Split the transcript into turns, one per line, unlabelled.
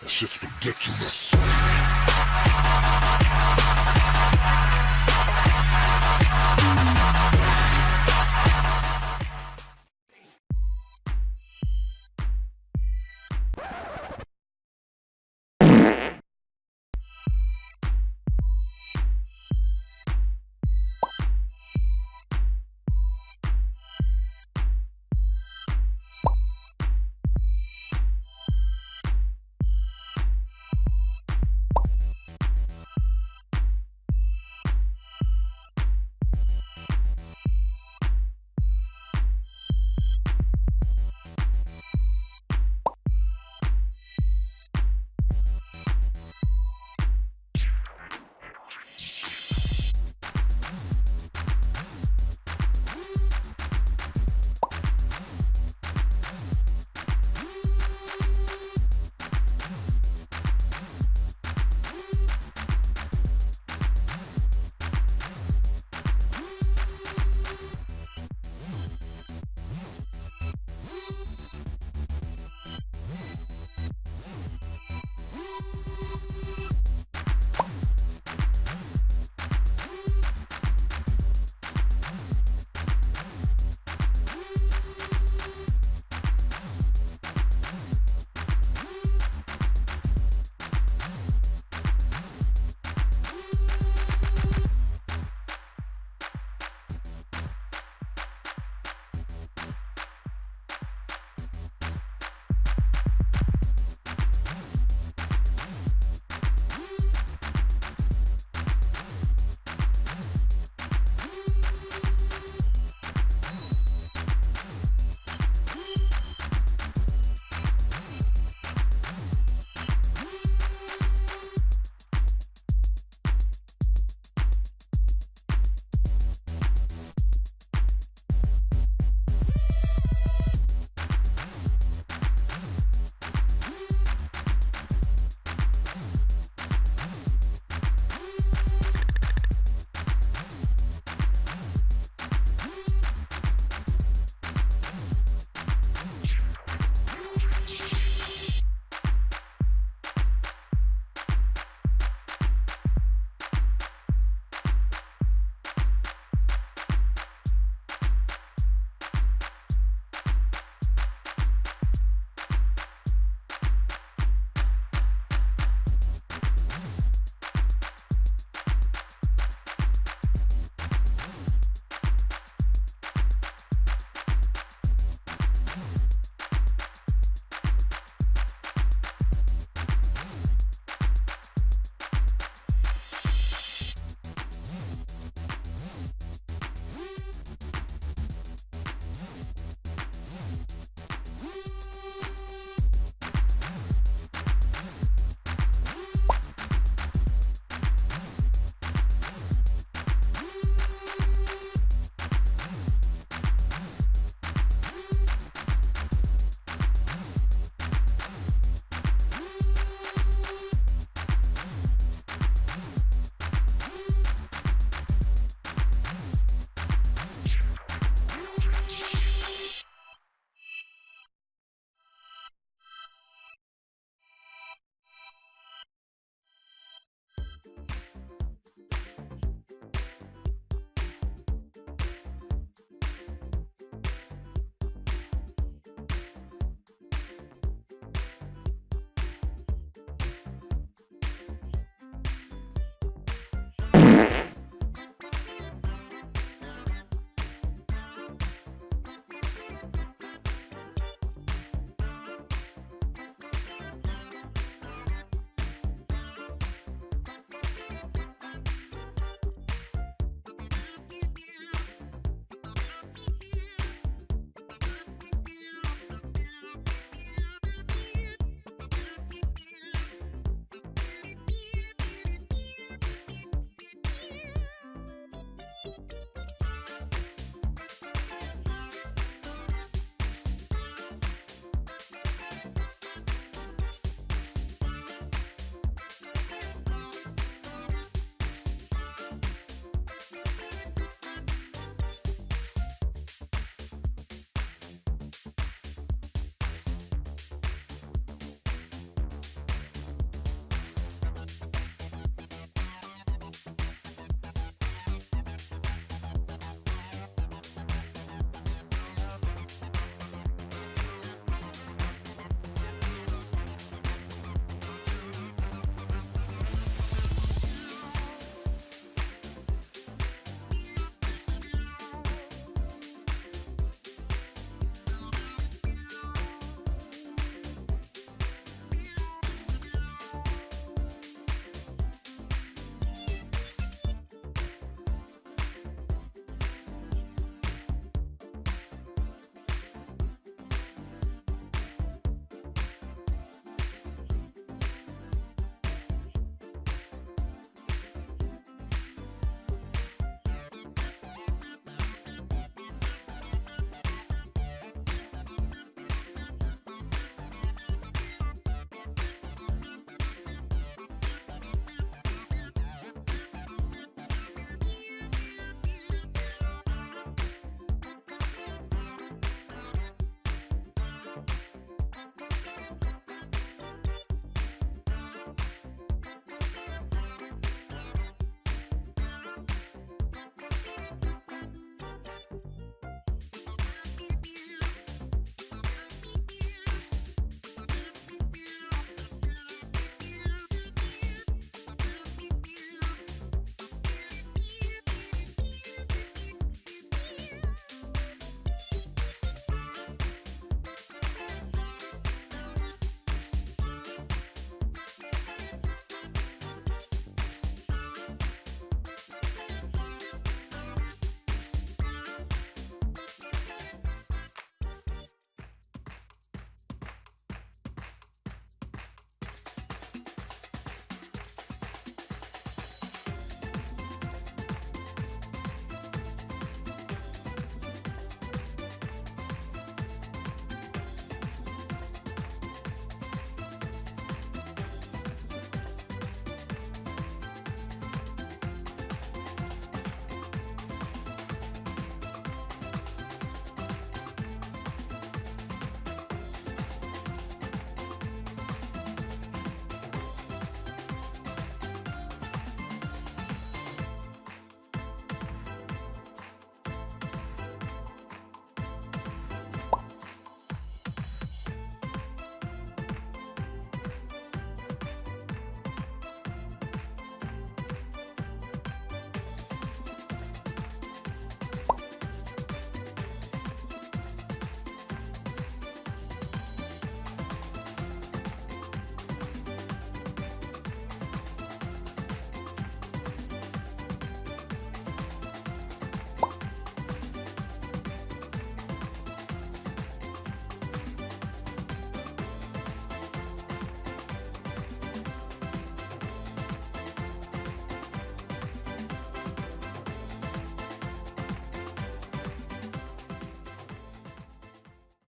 That shit's ridiculous.